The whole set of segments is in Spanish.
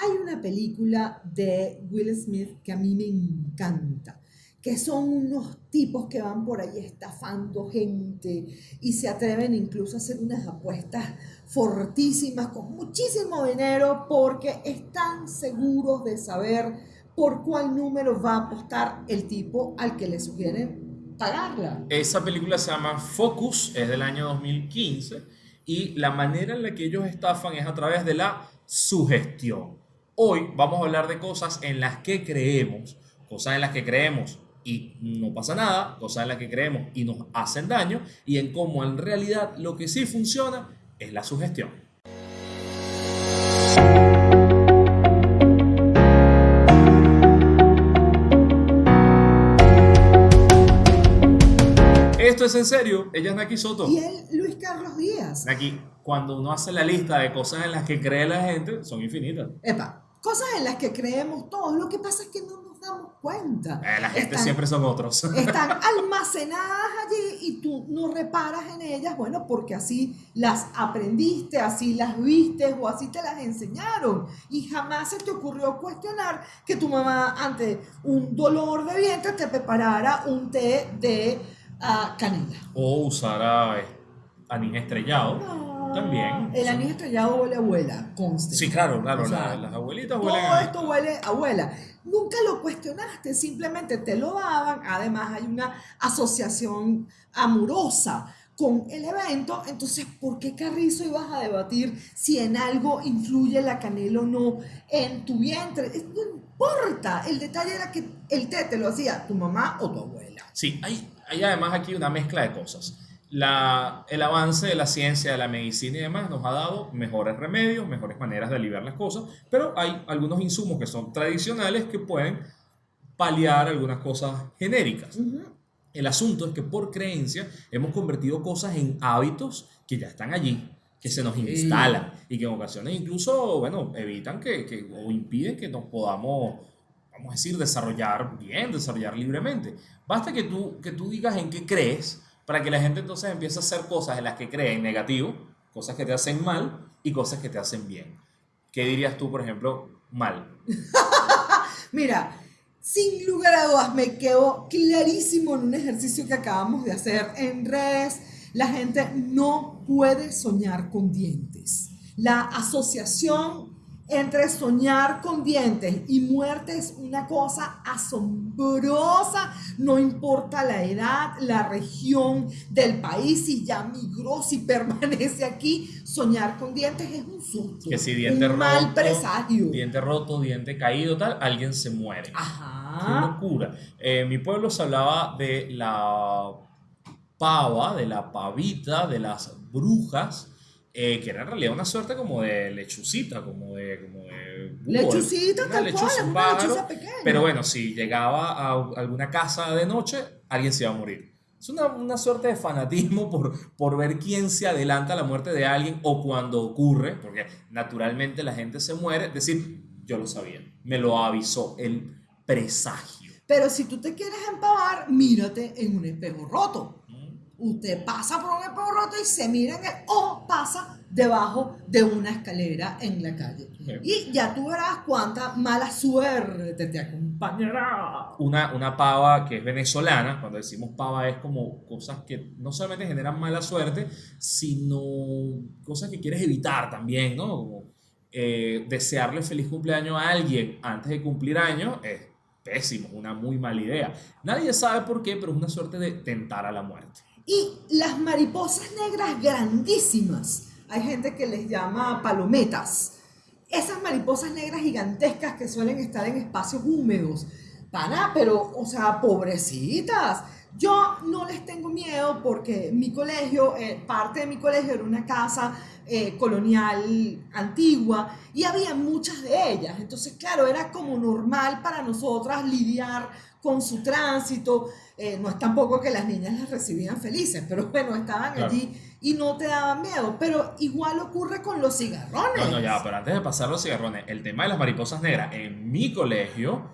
Hay una película de Will Smith que a mí me encanta, que son unos tipos que van por ahí estafando gente y se atreven incluso a hacer unas apuestas fortísimas con muchísimo dinero porque están seguros de saber por cuál número va a apostar el tipo al que le sugieren pagarla. Esa película se llama Focus, es del año 2015 y la manera en la que ellos estafan es a través de la sugestión. Hoy vamos a hablar de cosas en las que creemos, cosas en las que creemos y no pasa nada, cosas en las que creemos y nos hacen daño y en cómo en realidad lo que sí funciona es la sugestión. Esto es en serio, ella es Naki Soto. Y él, Luis Carlos Díaz. Naki, cuando uno hace la lista de cosas en las que cree la gente, son infinitas. Epa, cosas en las que creemos todos. Lo que pasa es que no nos damos cuenta. Eh, la gente Están- siempre son otros. Están almacenadas allí y tú no reparas en ellas, bueno, porque así las aprendiste, así las viste o así te las enseñaron. Y jamás se te ocurrió cuestionar que tu mamá ante un dolor de vientre te preparara un té de ah, canela. O usar a eh, anís estrellado. No, También. El anís estrellado huele a abuela, conste. Sí, claro, claro. O sea, la- las abuelitas huelen Todo a- esto huele a abuela. Nunca lo cuestionaste, simplemente te lo daban. Además, hay una asociación amorosa con el evento. Entonces, ¿por qué carrizo ibas a debatir si en algo influye la canela o no en tu vientre? No importa. El detalle era que el té te lo hacía tu mamá o tu abuela. Sí, hay, hay además aquí una mezcla de cosas. La, el avance de la ciencia, de la medicina y demás nos ha dado mejores remedios, mejores maneras de aliviar las cosas, pero hay algunos insumos que son tradicionales que pueden paliar algunas cosas genéricas. Ujú. El asunto es que por creencia hemos convertido cosas en hábitos que ya están allí, que se nos Sí. instalan y que en ocasiones incluso, bueno, evitan que, que- o impiden que nos podamos, vamos a decir, desarrollar bien, desarrollar libremente. Basta que tú, que tú digas en qué crees para que la gente entonces empiece a hacer cosas en las que cree en negativo, cosas que te hacen mal y cosas que te hacen bien. ¿Qué dirías tú, por ejemplo, mal? Mira, sin lugar a dudas me quedó clarísimo en un ejercicio que acabamos de hacer en redes. La gente no puede soñar con dientes. La asociación entre soñar con dientes y muerte es una cosa asombrosa, no importa la edad, la región del país, si ya migró, si permanece aquí, soñar con dientes es un susto, Que si diente un mal roto, presagio. Diente roto, diente caído, tal, alguien se muere. Qué Ajá. locura. Eh, en mi pueblo se hablaba de la pava, de la pavita, de las brujas, eh, que era en realidad una suerte como de lechucita, como de... Como de búho, Lechucita, una tal lechuza, cual, un una pájaro. lechuza pequeña. Pero bueno, si llegaba a alguna casa de noche, alguien se iba a morir. Es una, una suerte de fanatismo por, por ver quién se adelanta a la muerte de alguien o cuando ocurre, porque naturalmente la gente se muere, es decir, yo lo sabía, me lo avisó el presagio. Pero si tú te quieres empavar, mírate en un espejo roto. ¿Mm? Usted pasa por un roto y se mira en el, o pasa debajo de una escalera en la calle. Y ya tú verás cuánta mala suerte te acompañará. Una, una pava que es venezolana, cuando decimos pava es como cosas que no solamente generan mala suerte, sino cosas que quieres evitar también, ¿no? Como eh, desearle feliz cumpleaños a alguien antes de cumplir años es pésimo, una muy mala idea. Nadie sabe por qué, pero es una suerte de tentar a la muerte. Y las mariposas negras grandísimas. Hay gente que les llama palometas. Esas mariposas negras gigantescas que suelen estar en espacios húmedos. Pana, pero, o sea, pobrecitas. Yo no les tengo miedo porque mi colegio, eh, parte de mi colegio era una casa eh, colonial antigua y había muchas de ellas. Entonces, claro, era como normal para nosotras lidiar con su tránsito. Eh, no es tampoco que las niñas las recibían felices, pero bueno, estaban Claro. allí y no te daban miedo. Pero igual ocurre con los cigarrones. No, no, ya, pero antes de pasar los cigarrones, el tema de las mariposas negras en mi colegio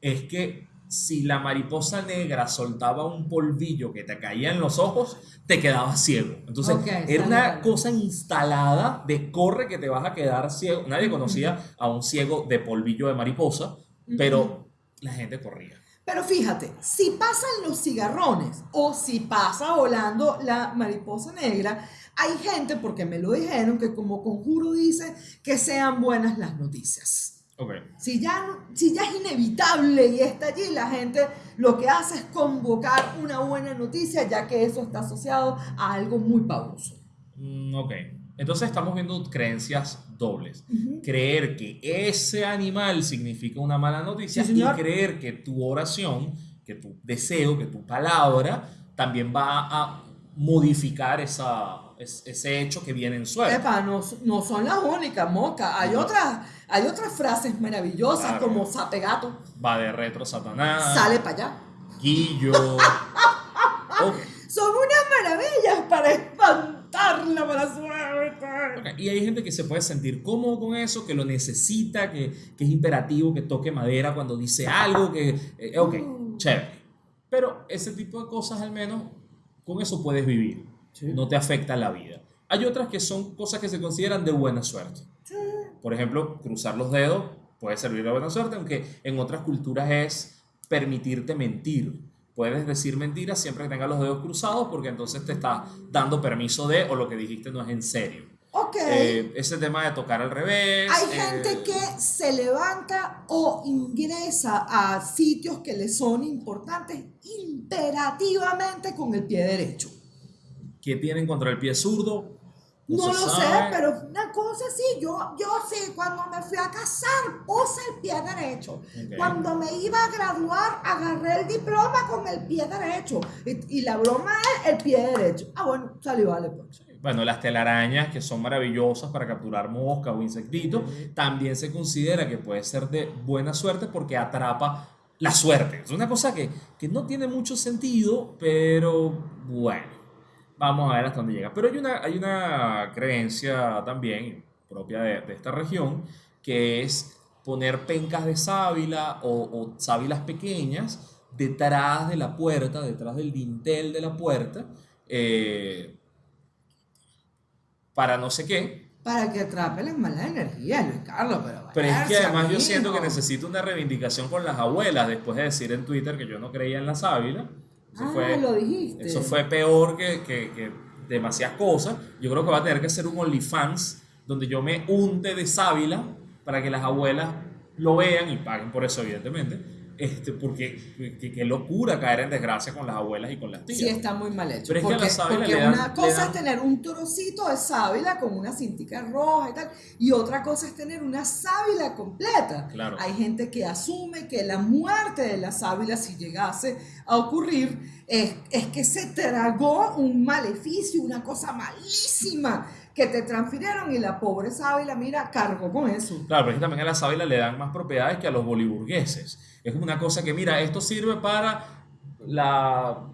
es que si la mariposa negra soltaba un polvillo que te caía en los ojos, te quedabas ciego. Entonces, Ok, era una cosa instalada de corre que te vas a quedar ciego. Nadie conocía a un ciego de polvillo de mariposa, pero la gente corría. Pero fíjate, si pasan los cigarrones o si pasa volando la mariposa negra, hay gente, porque me lo dijeron, que como conjuro dice que sean buenas las noticias. Si ya, si ya es inevitable y está allí, la gente lo que hace es convocar una buena noticia, ya que eso está asociado a algo muy pavoso. Mm, ok. Entonces estamos viendo creencias dobles. Creer que ese animal significa una mala noticia Sí, y creer que tu oración, que tu deseo, que tu palabra también va a modificar esa, es- ese hecho que viene en suerte. Epa, no, no son las únicas, Moca. Hay, No. otras, hay otras frases maravillosas Claro. como sape gato, Va de retro Satanás, sale para allá. Guillo. Ok. Son unas maravillas para espantar la mala suerte. Ok, Y hay gente que se puede sentir cómodo con eso, que lo necesita, que, que es imperativo, que toque madera cuando dice algo, que... eh, ok, Mm. chévere. Pero ese tipo de cosas al menos, con eso puedes vivir. No te afecta la vida. Hay otras que son cosas que se consideran de buena suerte. Por ejemplo, cruzar los dedos puede servir de buena suerte, aunque en otras culturas es permitirte mentir. Puedes decir mentiras siempre que tengas los dedos cruzados porque entonces te está dando permiso de o lo que dijiste no es en serio. Ok. Eh, ese tema de tocar al revés. Hay eh, gente que se levanta o ingresa a sitios que le son importantes imperativamente con el pie derecho. Que tienen contra el pie zurdo. No, se lo sé, sabe. pero una cosa sí, yo, yo sí, cuando me fui a casar puse el pie derecho. Ok. Cuando me iba a graduar, agarré el diploma con el pie derecho. Y, y la broma es el pie derecho. Ah, bueno, salió, vale, pues. Bueno, las telarañas, que son maravillosas para capturar moscas o insectitos, también se considera que puede ser de buena suerte porque atrapa la suerte. Es una cosa que, que no tiene mucho sentido, pero bueno, vamos a ver hasta dónde llega. Pero hay una, hay una creencia también propia de, de esta región, que es poner pencas de sábila o, o sábilas pequeñas detrás de la puerta, detrás del dintel de la puerta. eh, para no sé qué, Para que atrape las malas energías, Luis Carlos, pero pero es que además yo siento que necesito una reivindicación con las abuelas después de decir en Twitter que yo no creía en la sábila. Eso, Ah, fue, lo dijiste. eso fue peor que, que, que demasiadas cosas. Yo creo que va a tener que ser un OnlyFans donde yo me unte de sábila para que las abuelas lo vean y paguen por eso, evidentemente. Este, porque qué locura caer en desgracia con las abuelas y con las tías. Sí, está muy mal hecho. Pero es que a porque la porque dan- una cosa dan- es tener un trocito de sábila con una cintica roja y tal, y otra cosa es tener una sábila completa. Claro. Hay gente que asume que la muerte de la sábila, si llegase a ocurrir, es, es que se tragó un maleficio, una cosa malísima que te transfirieron y la pobre sábila, mira, cargó con eso. Claro, pero es que también a la sábila le dan más propiedades que a los boliburgueses. Es una cosa que, mira, esto sirve para la,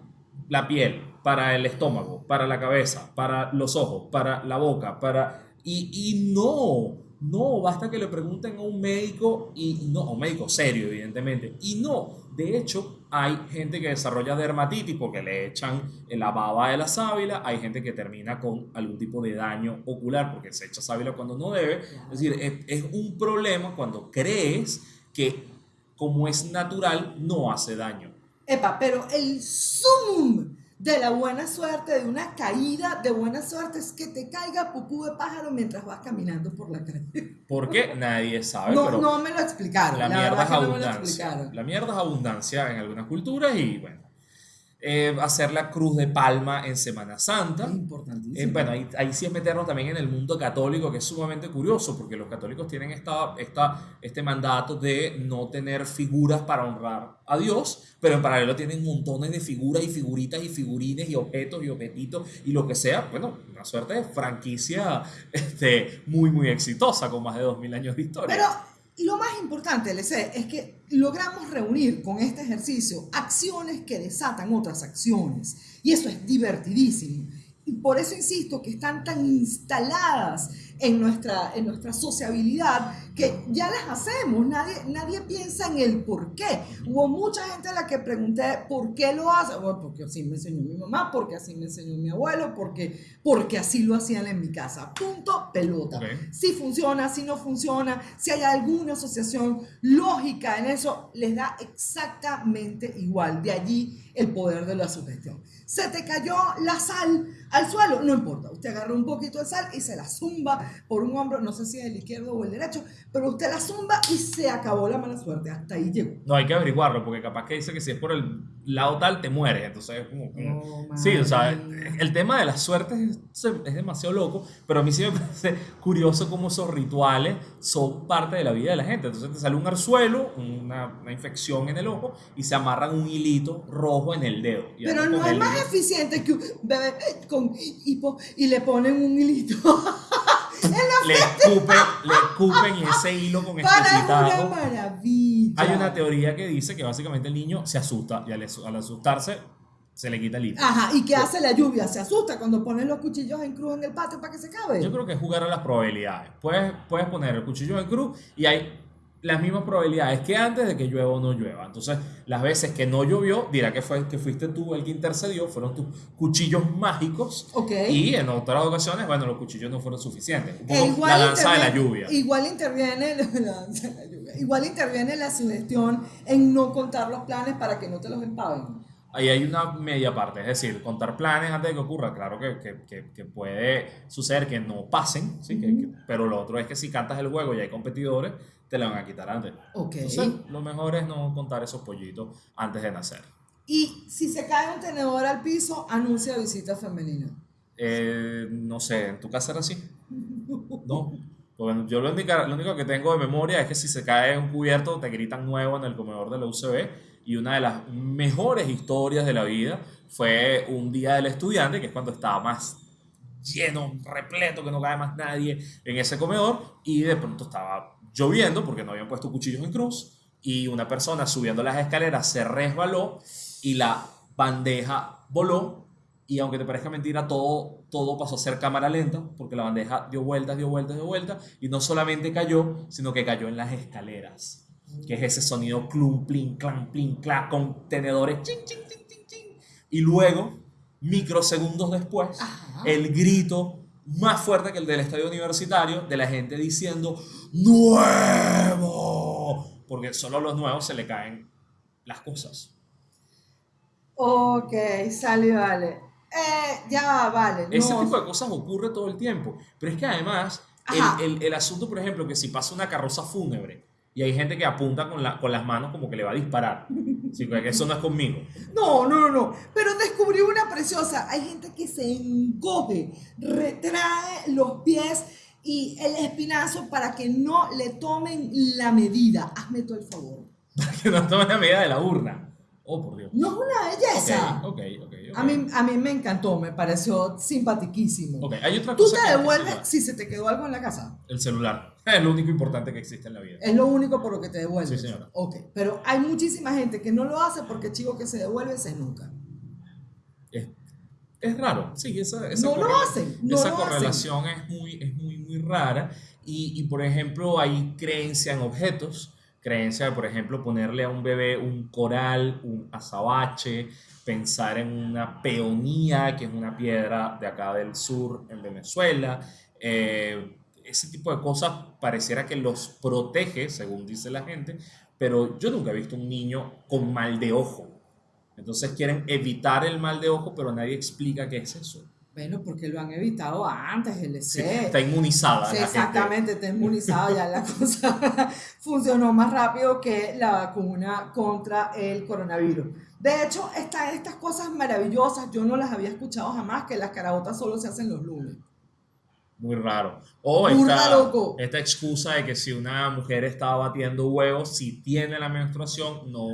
la piel, para el estómago, para la cabeza, para los ojos, para la boca, para... Y, y no, no, basta que le pregunten a un médico, y no, a un médico serio, evidentemente. Y no, de hecho, hay gente que desarrolla dermatitis porque le echan la baba de la sábila, hay gente que termina con algún tipo de daño ocular porque se echa sábila cuando no debe. Es decir, es, es un problema cuando crees que como es natural no hace daño. Epa, pero el zoom de la buena suerte, de una caída de buena suerte, es que te caiga pupú de pájaro mientras vas caminando por la calle. Porque nadie sabe, No, pero no me lo explicaron. la, La, mierda es no abundancia. la mierda es abundancia en algunas culturas y bueno. Eh, hacer la cruz de palma en Semana Santa. Es importantísimo. Eh, bueno, ahí, ahí sí es meternos también en el mundo católico, que es sumamente curioso, porque los católicos tienen esta, esta, este mandato de no tener figuras para honrar a Dios, pero en paralelo tienen montones de figuras y figuritas y figurines y objetos y objetitos y lo que sea. Bueno, una suerte de franquicia este, muy, muy exitosa, con más de 2000 años de historia. Pero lo más importante, LC, es que logramos reunir con este ejercicio acciones que desatan otras acciones. Y eso es divertidísimo. Y por eso insisto que están tan instaladas en nuestra, en nuestra sociabilidad que ya las hacemos, nadie, nadie piensa en el por qué. Hubo mucha gente a la que pregunté por qué lo hace, bueno, porque así me enseñó mi mamá, porque así me enseñó mi abuelo, porque, porque así lo hacían en mi casa. Punto, pelota. Si funciona, si no funciona, si hay alguna asociación lógica en eso, les da exactamente igual. De allí el poder de la sugestión. Se te cayó la sal al suelo, no importa. Usted agarra un poquito de sal y se la zumba por un hombro, no sé si es el izquierdo o el derecho, pero usted la zumba y se acabó la mala suerte. Hasta ahí llegó. No, hay que averiguarlo, porque capaz que dice que si es por el lado tal, te mueres. Entonces, es como- como- Oh, sí, o sea, el tema de las suertes es, es demasiado loco, pero a mí sí me parece curioso cómo esos rituales son parte de la vida de la gente. Entonces te sale un arzuelo, una, una infección en el ojo, y se amarran un hilito rojo en el dedo. Y Pero no es más eficiente que un bebé con hipo y le ponen un hilito. le escupen, le escupen ese hilo con Para es una maravilla. Hay una teoría que dice que básicamente el niño se asusta y al, al asustarse se le quita el hilo. Ajá, ¿y qué hace la lluvia? Se asusta cuando ponen los cuchillos en cruz en el patio para que se acabe. Yo creo que es jugar a las probabilidades. Puedes, puedes poner el cuchillo en cruz y hay las mismas probabilidades que antes de que llueva o no llueva. Entonces, las veces que no llovió, dirá que, fue, que fuiste tú el que intercedió, fueron tus cuchillos mágicos. Ok. Y en otras ocasiones, bueno, los cuchillos no fueron suficientes. E poco la danza de la lluvia. Igual interviene la danza de la lluvia. Igual interviene la sugestión en no contar los planes para que no te los empaven. Ahí hay una media parte, es decir, contar planes antes de que ocurra. Claro que, que, que, que puede suceder que no pasen, ¿sí? Pero lo otro es que si cantas el juego y hay competidores, te la van a quitar antes. Ok. Entonces, lo mejor es no contar esos pollitos antes de nacer. Y si se cae un tenedor al piso, anuncia visita femenina. Eh, no sé, ¿en tu casa era así? No. Bueno, yo lo, única- lo único que tengo de memoria es que si se cae un cubierto, te gritan nuevo en el comedor de la UCB. Y una de las mejores historias de la vida fue un día del estudiante, que es cuando estaba más lleno, repleto, que no cae más nadie en ese comedor. Y de pronto estaba lloviendo porque no habían puesto cuchillos en cruz. Y una persona subiendo las escaleras se resbaló y la bandeja voló y aunque te parezca mentira, todo, todo pasó a ser cámara lenta, porque la bandeja dio vueltas, dio vueltas, dio vueltas, y no solamente cayó, sino que cayó en las escaleras, que es ese sonido clum, plin, clan, plin, clan, con tenedores, chin, chin, chin, chin, chin. Y luego, microsegundos después, Ajá. el grito más fuerte que el del estadio universitario, de la gente diciendo, ¡Nuevo! Porque solo a los nuevos se le caen las cosas. Ok, sale, vale. Eh, ya va, vale. Ese no. tipo de cosas ocurre todo el tiempo. Pero es que además, el- el asunto, por ejemplo, que si pasa una carroza fúnebre y hay gente que apunta con, la, con las manos como que le va a disparar. Sí, que eso no es conmigo. No, no, no, no. Pero descubrí una preciosa. Hay gente que se encoge, retrae los pies y el espinazo para que no le tomen la medida. Hazme todo el favor. Para que no tomen la medida de la urna. Oh, por Dios. No es una belleza. Ok, ok, ok. ok. A mí, a mí me encantó, me pareció simpatiquísimo. Ok, hay otra Tú cosa te hay que devuelves si se te quedó algo en la casa. El celular. Es lo único importante que existe en la vida. Es lo único por lo que te devuelves. Sí, señora. Ok, pero hay muchísima gente que no lo hace porque chico que se devuelve se nunca. Es, es raro. Sí, esa, esa No lo hacen, no esa lo hacen. correlación es muy, es muy, muy rara. Y, y, por ejemplo, hay creencia en objetos. Creencia de, por ejemplo, ponerle a un bebé un coral, un azabache, pensar en una peonía, que es una piedra de acá del sur, en Venezuela. Eh, ese tipo de cosas pareciera que los protege, según dice la gente, pero yo nunca he visto un niño con mal de ojo. Entonces quieren evitar el mal de ojo, pero nadie explica qué es eso. Bueno, porque lo han evitado antes, el Sí, EC. está inmunizada. Sí, exactamente, está inmunizado, ya la cosa funcionó más rápido que la vacuna contra el coronavirus. De hecho, están estas cosas maravillosas, yo no las había escuchado jamás, que las carabotas solo se hacen los lunes. Muy raro. O Burda, esta, loco. esta excusa de que si una mujer está batiendo huevos, si tiene la menstruación, no,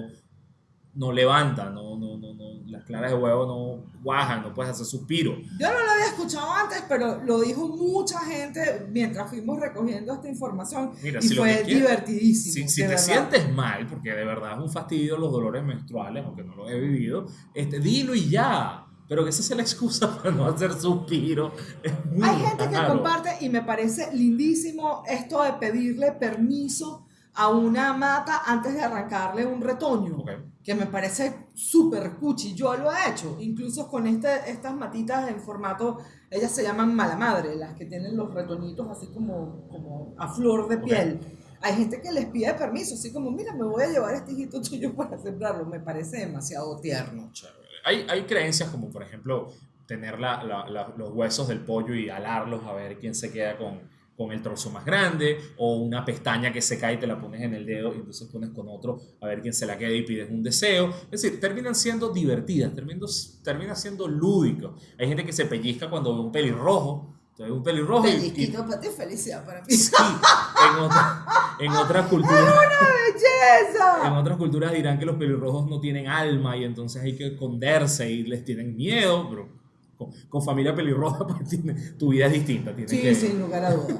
no levanta, no, no, no, no, las claras de huevo no guajan, no puedes hacer suspiro. Yo no lo había escuchado antes, pero lo dijo mucha gente mientras fuimos recogiendo esta información Mira, y si fue divertidísimo. Si, si te verdad. sientes mal, porque de verdad es un fastidio los dolores menstruales, aunque no lo he vivido, este, dilo y ya. pero que esa sea la excusa para no hacer suspiro. Es muy Hay gente que comparte y me parece lindísimo esto de pedirle permiso a una mata antes de arrancarle un retoño, que me parece súper cuchi. Yo lo he hecho, incluso con este, estas matitas en formato, ellas se llaman mala madre, las que tienen los retoñitos así como, como a flor de piel. Hay gente que les pide permiso, así como, mira, me voy a llevar este hijito tuyo para sembrarlo. Me parece demasiado tierno. Chévere. Hay, hay creencias como, por ejemplo, tener la- la- la- los huesos del pollo y alarlos a ver quién se queda con, con el trozo más grande, o una pestaña que se cae y te la pones en el dedo y entonces pones con otro a ver quién se la queda y pides un deseo. Es decir, terminan siendo divertidas, terminan, termina siendo lúdicos. Hay gente que se pellizca cuando ve un pelirrojo. Entonces, un pelirrojo y- y, Pellizquito para ti, felicidad para mí. Sí, en, otra- en otras culturas. En ¡Belleza! otras culturas dirán que los pelirrojos no tienen alma y entonces hay que esconderse y les tienen miedo, pero con, con familia pelirroja pues, tiene- tu vida es distinta. tienes Sí, que- sin lugar a dudas.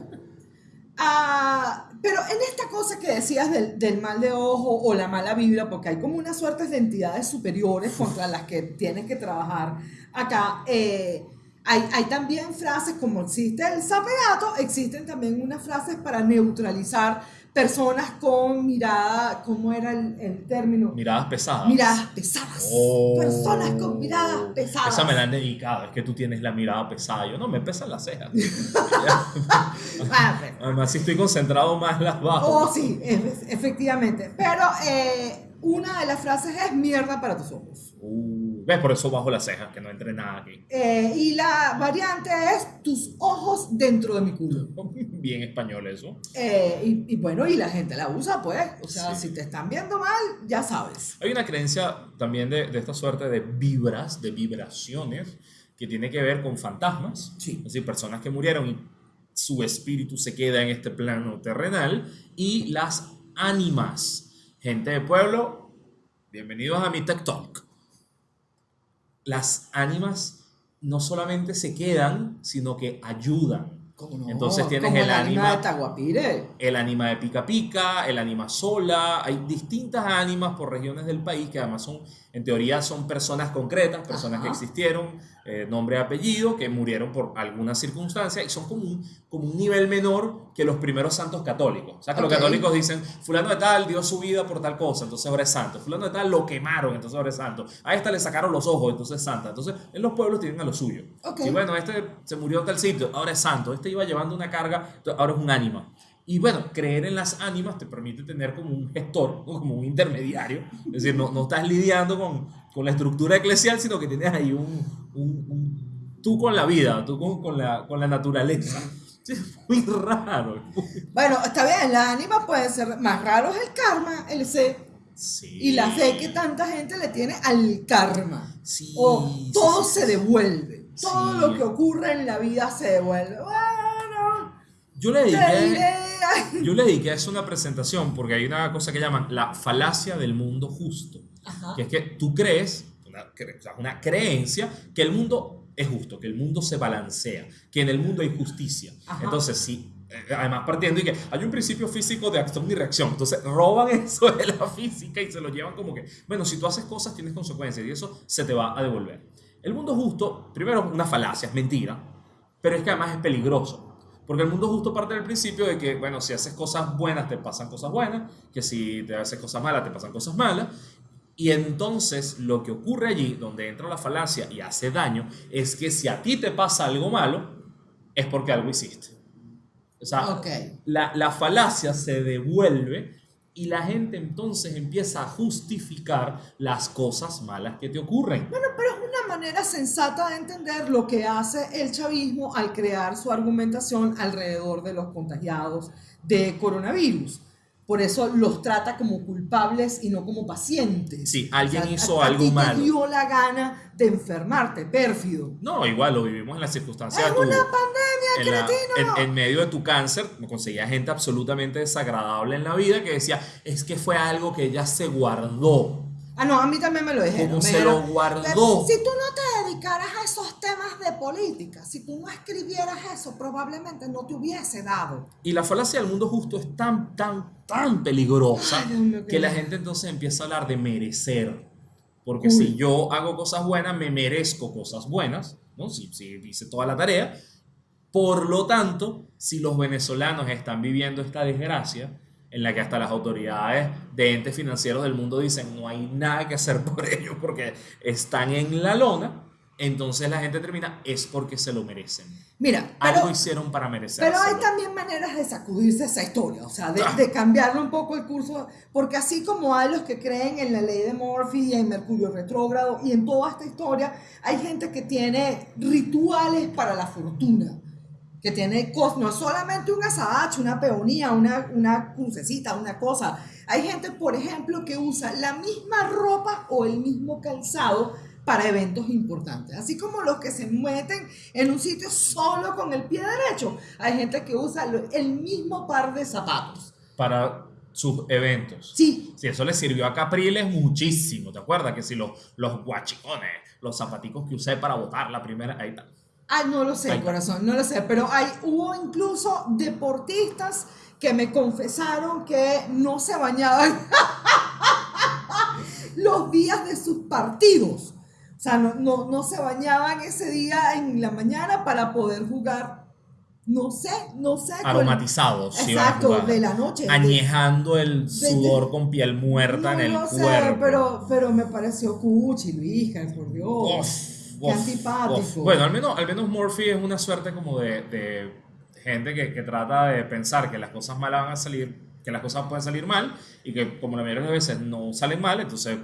Ah, pero en esta cosa que decías del, del mal de ojo o la mala vibra, porque hay como unas suertes de entidades superiores contra las que tienes que trabajar acá, eh, hay, hay también frases como existe el sapeato, existen también unas frases para neutralizar personas con mirada, ¿cómo era el, el término? Miradas pesadas. Miradas pesadas. Oh. Personas con miradas pesadas. Esa me la han dedicado, es que tú tienes la mirada pesada. Yo no, me pesan las cejas. Ah, Además, si estoy concentrado más las bajo. Oh, sí, efe- efectivamente. Pero eh, una de las frases es mierda para tus ojos. Uh, ¿Ves? Por eso bajo las cejas, que no entre nada aquí. Eh, y la variante es tus ojos dentro de mi culo. Bien español eso. Eh, y, y bueno, y la gente la usa, pues. O sea, Sí. si te están viendo mal, ya sabes. Hay una creencia también de, de esta suerte de vibras, de vibraciones, que tiene que ver con fantasmas. Sí. Es decir, personas que murieron y su espíritu se queda en este plano terrenal. Y las ánimas. Gente de pueblo, bienvenidos a mi Tech Talk. Las ánimas no solamente se quedan, sino que ayudan. ¿Cómo no? Entonces tienes el la ánima- de Taguapire. el ánima de pica pica, el ánima sola, hay distintas ánimas por regiones del país que además son, en teoría son personas concretas, personas que existieron, eh, nombre y apellido, que murieron por alguna circunstancia y son como un, como un nivel menor que los primeros santos católicos. O sea, que Ok. los católicos dicen, fulano de tal dio su vida por tal cosa, entonces ahora es santo. Fulano de tal lo quemaron, entonces ahora es santo. A esta le sacaron los ojos, entonces es santa. Entonces, en los pueblos tienen a lo suyo. Ok. Y bueno, este se murió en tal sitio, ahora es santo. Este iba llevando una carga, ahora es un ánima. Y bueno, creer en las ánimas te permite tener como un gestor, como un intermediario. Es decir, no, no estás lidiando con, con la estructura eclesial, sino que tienes ahí un, un- un- tú con la vida, tú con, con la, con la naturaleza. Es muy raro. Bueno, está bien, la ánima puede ser más raro es el karma, el C. Sí. Y la fe que tanta gente le tiene al karma. Sí, O todo sí, se devuelve. Todo lo que ocurre en la vida se devuelve. Bueno, Yo le dediqué... Yo le dediqué a eso una presentación porque hay una cosa que llaman la falacia del mundo justo. Ajá. Que es que tú crees, una, cre- o sea, una creencia, que el mundo es justo, que el mundo se balancea, que en el mundo hay justicia. Ajá. Entonces, sí, eh, además partiendo y que hay un principio físico de acción y reacción. Entonces, roban eso de la física y se lo llevan como que, bueno, si tú haces cosas tienes consecuencias y eso se te va a devolver. El mundo justo, primero, una falacia, es mentira, pero es que además es peligroso. Porque el mundo justo parte del principio de que, bueno, si haces cosas buenas te pasan cosas buenas, que si te haces cosas malas te pasan cosas malas. Y entonces lo que ocurre allí, donde entra la falacia y hace daño, es que si a ti te pasa algo malo, es porque algo hiciste. O sea, la, la falacia se devuelve y la gente entonces empieza a justificar las cosas malas que te ocurren. Bueno, pero es una manera sensata de entender lo que hace el chavismo al crear su argumentación alrededor de los contagiados de coronavirus. Por eso los trata como culpables y no como pacientes. Sí, alguien O sea, hizo a- a algo ti te malo. dio la gana de enfermarte, pérfido. No, igual lo vivimos en las circunstancias Es una pandemia, en, la- cretino. en- en medio de tu cáncer, me conseguía gente absolutamente desagradable en la vida que decía, es que fue algo que ella se guardó. Ah, no, a mí también me lo dijeron. ¿Cómo me se lo guardó? "Pero Si tú no te dedicaras a esos temas de política, si tú no escribieras eso, probablemente no te hubiese dado. Y la falacia del mundo justo es tan, tan, tan peligrosa Ay, qué que la gente entonces empieza a hablar de merecer. Porque Cool. si yo hago cosas buenas, me merezco cosas buenas, ¿no? Si, si hice toda la tarea. Por lo tanto, si los venezolanos están viviendo esta desgracia, en la que hasta las autoridades de entes financieros del mundo dicen no hay nada que hacer por ellos porque están en la lona, entonces la gente termina, es porque se lo merecen. Mira, Algo pero, hicieron para pero merecerlo. hay también maneras de sacudirse esa historia, o sea, de, de cambiarle un poco el curso, porque así como hay los que creen en la ley de Murphy y en Mercurio retrógrado y en toda esta historia, hay gente que tiene rituales para la fortuna. Que tiene no solamente un azabache, una peonía, una, una crucecita, una cosa. Hay gente, por ejemplo, que usa la misma ropa o el mismo calzado para eventos importantes. Así como los que se meten en un sitio solo con el pie derecho. Hay gente que usa el mismo par de zapatos. Para sus eventos. Sí, Si eso le sirvió a Capriles muchísimo, ¿te acuerdas? Que si los, los guachicones, los zapaticos que usé para botar la primera, ahí está. Ah, no lo sé, corazón, no lo sé, pero hay, hubo incluso deportistas que me confesaron que no se bañaban los días de sus partidos. O sea, no, no, no se bañaban ese día en la mañana para poder jugar, no sé, no sé. con- Aromatizados. a Exacto, de la noche. de- Añejando el sudor con piel muerta en no el sé, cuerpo. pero, pero me pareció cuchi, Luis, por Dios. Uf, Qué uf, antipático. Bueno, al menos, al menos Murphy es una suerte como de, de gente que, que trata de pensar que las cosas malas van a salir, que las cosas pueden salir mal y que como la mayoría de las veces no salen mal, entonces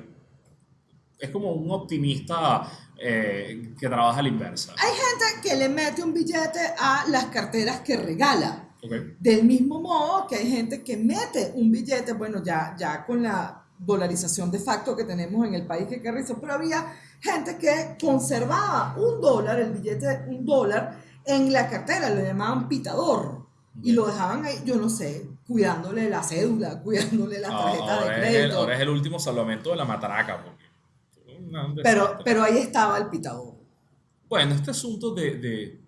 es como un optimista eh, que trabaja a la inversa. Hay gente que le mete un billete a las carteras que regala. ¿ok? Del mismo modo que hay gente que mete un billete, bueno, ya, ya con la dolarización de facto que tenemos en el país que carrizo, pero había gente que conservaba un dólar, el billete un dólar, en la cartera, lo llamaban pitador. Y lo dejaban ahí, yo no sé, cuidándole la cédula, cuidándole la tarjeta de ahora, es el, crédito. ahora es el último salvamento de la matraca. Porque, Pero, pero ahí estaba el pitador. Bueno, este asunto de, de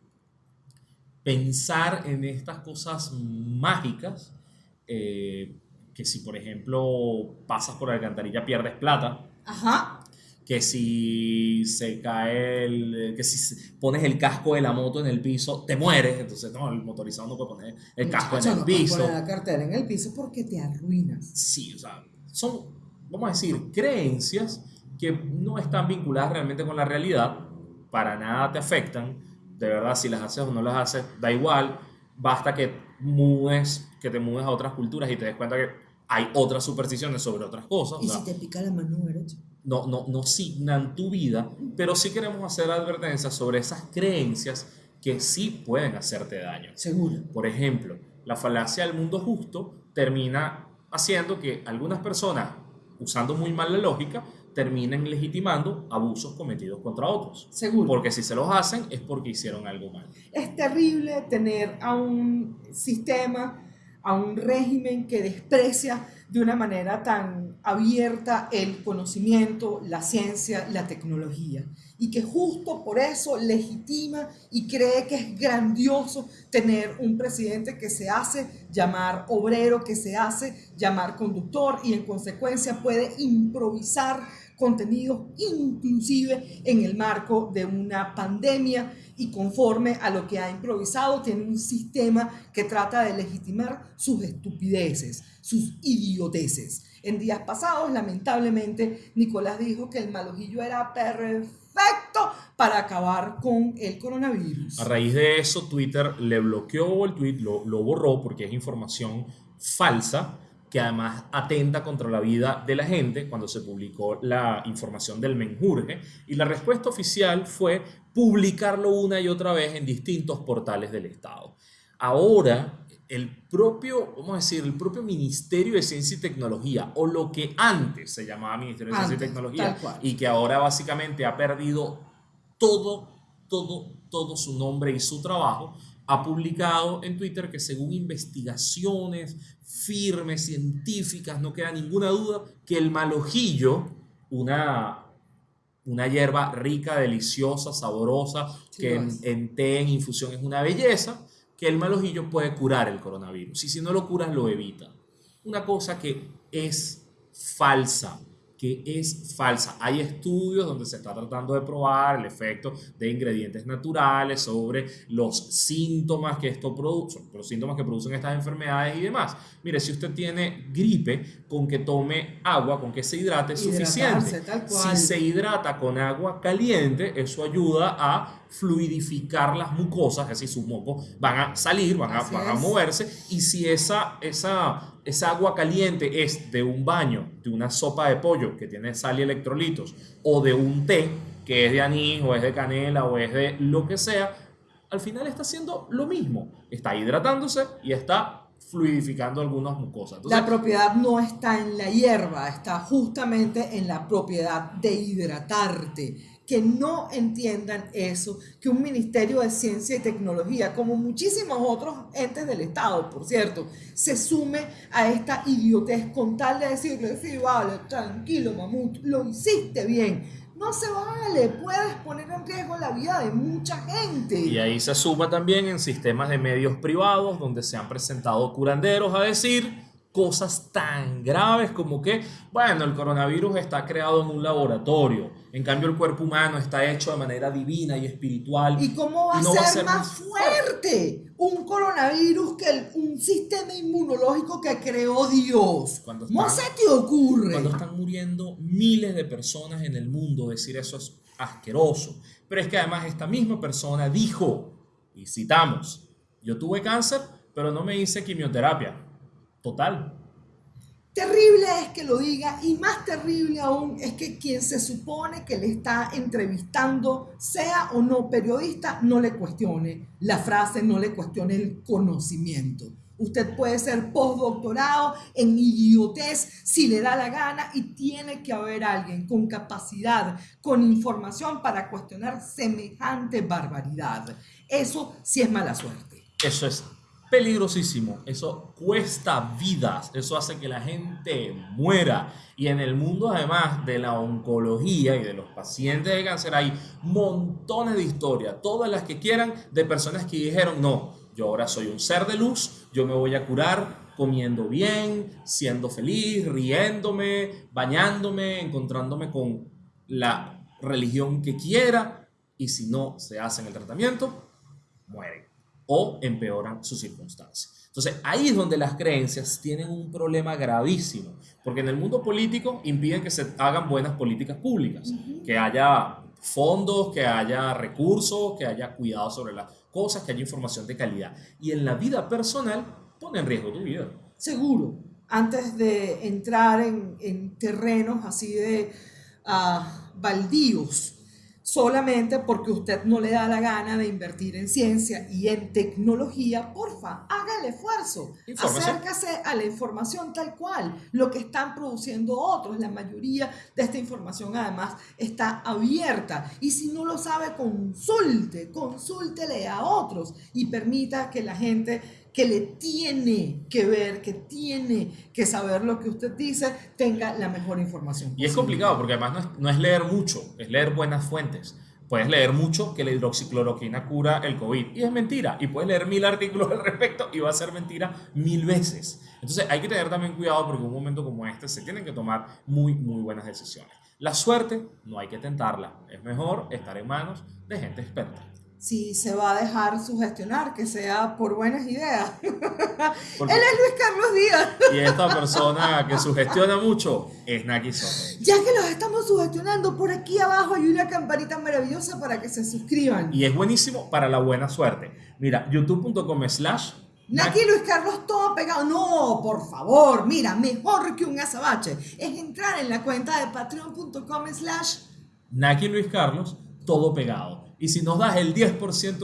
pensar en estas cosas mágicas, eh, que si por ejemplo pasas por la alcantarilla pierdes plata, Ajá. Que si se cae el, que si pones el casco de la moto en el piso, te mueres, entonces no, el motorizado no puede poner el casco en Muchacho, el no piso. poner la cartera en el piso porque te arruinas. Sí, o sea, son, vamos a decir, creencias que no están vinculadas realmente con la realidad, para nada te afectan, de verdad, si las haces o no las haces, da igual, basta que mudes, que te mudes a otras culturas y te des cuenta que hay otras supersticiones sobre otras cosas, o ¿Y sea, si te pica la mano derecha? No, no, no signan tu vida, pero sí queremos hacer advertencias sobre esas creencias que sí pueden hacerte daño. Seguro. Por ejemplo, la falacia del mundo justo termina haciendo que algunas personas, usando muy mal la lógica, terminen legitimando abusos cometidos contra otros. Seguro. Porque si se los hacen es porque hicieron algo mal. Es terrible tener a un sistema, a un régimen que desprecia de una manera tan abierta el conocimiento, la ciencia, la tecnología. Y que justo por eso legitima y cree que es grandioso tener un presidente que se hace llamar obrero, que se hace llamar conductor y en consecuencia puede improvisar contenidos inclusive en el marco de una pandemia y conforme a lo que ha improvisado tiene un sistema que trata de legitimar sus estupideces, sus idioteces. En días pasados, lamentablemente, Nicolás dijo que el malojillo era perfecto para acabar con el coronavirus. A raíz de eso, Twitter le bloqueó el tweet, lo, borró porque es información falsa que además atenta contra la vida de la gente cuando se publicó la información del menjurje y la respuesta oficial fue publicarlo una y otra vez en distintos portales del Estado. Ahora, el propio, vamos a decir, el propio Ministerio de Ciencia y Tecnología, o lo que antes se llamaba Ministerio de Ciencia y Tecnología, y que ahora básicamente ha perdido todo, todo, todo su nombre y su trabajo, ha publicado en Twitter que según investigaciones firmes, científicas, no queda ninguna duda que el malojillo, una, una hierba rica, deliciosa, sabrosa, Sí, que en, en té, en infusión es una belleza, que el malojillo puede curar el coronavirus. Y si no lo curas, lo evita. Una cosa que es falsa, que es falsa. Hay estudios donde se está tratando de probar el efecto de ingredientes naturales sobre los síntomas que esto produce, los síntomas que producen estas enfermedades y demás. Mire, si usted tiene gripe, con que tome agua, con que se hidrate es suficiente. Si se hidrata con agua caliente, eso ayuda a fluidificar las mucosas, es decir, sus mocos van a salir, van a, van a moverse, y si esa, esa esa agua caliente es de un baño, de una sopa de pollo que tiene sal y electrolitos, o de un té que es de anís, o es de canela, o es de lo que sea, al final está haciendo lo mismo. Está hidratándose y está fluidificando algunas mucosas. la propiedad no está en la hierba, está justamente en la propiedad de hidratarte que no entiendan eso, que un Ministerio de Ciencia y Tecnología, como muchísimos otros entes del Estado, por cierto, se sume a esta idiotez con tal de decirle, sí, vale, tranquilo, mamut, lo hiciste bien. No se vale, puedes poner en riesgo la vida de mucha gente. Y ahí se suma también en sistemas de medios privados donde se han presentado curanderos a decir cosas tan graves como que, bueno, el coronavirus está creado en un laboratorio, en cambio el cuerpo humano está hecho de manera divina y espiritual. ¿Y cómo va, a, ser más fuerte un coronavirus que un sistema inmunológico que creó Dios? ¿Cómo se te ocurre? Cuando están muriendo miles de personas en el mundo, decir eso es asqueroso. Pero es que además esta misma persona dijo, y citamos, yo tuve cáncer, pero no me hice quimioterapia Total. Terrible es que lo diga y más terrible aún es que quien se supone que le está entrevistando, sea o no periodista, no le cuestione la frase, no le cuestione el conocimiento. Usted puede ser postdoctorado en idiotez si le da la gana y tiene que haber alguien con capacidad, con información para cuestionar semejante barbaridad. Eso sí es mala suerte. Eso es peligrosísimo. Eso cuesta vidas, eso hace que la gente muera. Y en el mundo además de la oncología y de los pacientes de cáncer hay montones de historias, todas las que quieran, de personas que dijeron, no, yo ahora soy un ser de luz, yo me voy a curar comiendo bien, siendo feliz, riéndome, bañándome, encontrándome con la religión que quiera. Y si no se hacen el tratamiento, mueren o empeoran su circunstancia. Entonces, ahí es donde las creencias tienen un problema gravísimo, porque en el mundo político impiden que se hagan buenas políticas públicas, que haya fondos, que haya recursos, que haya cuidado sobre las cosas, que haya información de calidad. Y en la vida personal pone en riesgo tu vida. Seguro. Antes de entrar en, terrenos así de uh, baldíos, solamente porque usted no le da la gana de invertir en ciencia y en tecnología, porfa, haga el esfuerzo. Acércase a la información tal cual, lo que están produciendo otros. La mayoría de esta información además está abierta. Y si no lo sabe, consulte, consúltele a otros y permita que la gente que le tiene que ver, que tiene que saber lo que usted dice, tenga la mejor información. Y es complicado porque además no es, leer mucho, es leer buenas fuentes. Puedes leer mucho que la hidroxicloroquina cura el COVID y es mentira. Y puedes leer mil artículos al respecto y va a ser mentira mil veces. Entonces hay que tener también cuidado porque en un momento como este se tienen que tomar muy, muy buenas decisiones. La suerte no hay que tentarla. Es mejor estar en manos de gente experta si se va a dejar sugestionar, que sea por buenas ideas. Él es Luis Carlos Díaz. y esta persona que sugestiona mucho es Naki Soto. Ya que los estamos sugestionando, por aquí abajo hay una campanita maravillosa para que se suscriban. Y es buenísimo para la buena suerte. Mira, youtube.com slash Naki Luis Carlos todo pegado. No, por favor, mira, mejor que un azabache. Es entrar en la cuenta de patreon.com slash Naki Luis Carlos todo pegado y si nos das el 10%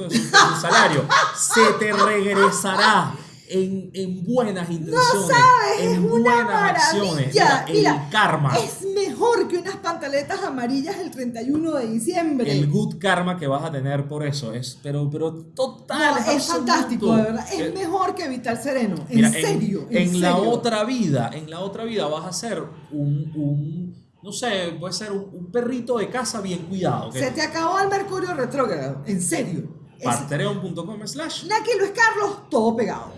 de su, salario, se te regresará en, en buenas intenciones, no sabes, en es buenas una acciones. el karma. Es mejor que unas pantaletas amarillas el 31 de diciembre. El good karma que vas a tener por eso es, pero, pero total. es fantástico, de verdad. Es eh, mejor que Vital Sereno. En serio. En, la otra vida, en la otra vida vas a ser un, un no sé, puede ser un, perrito de casa bien cuidado. Se te acabó el mercurio retrógrado, en serio. Patreon.com slash. Naki Luis Carlos, todo pegado.